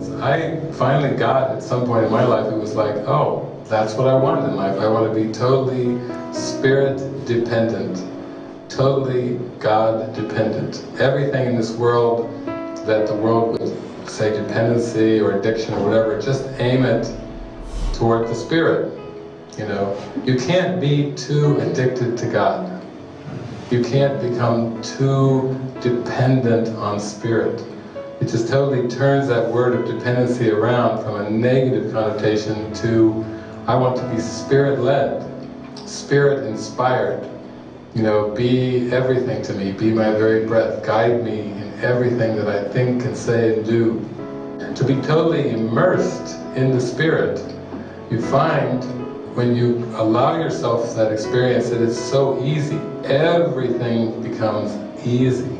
dependence. I finally got at some point in my life, it was like, oh, that's what I want in life. I want to be totally spirit dependent, totally God dependent. Everything in this world that the world would say dependency or addiction or whatever, just aim it toward the spirit. You know, you can't be too addicted to God. You can't become too dependent on spirit. It just totally turns that word of dependency around from a negative connotation to I want to be spirit-led, spirit-inspired. You know, be everything to me, be my very breath, guide me in everything that I think and say and do. To be totally immersed in the spirit, you find when you allow yourself that experience that it's so easy, everything becomes easy.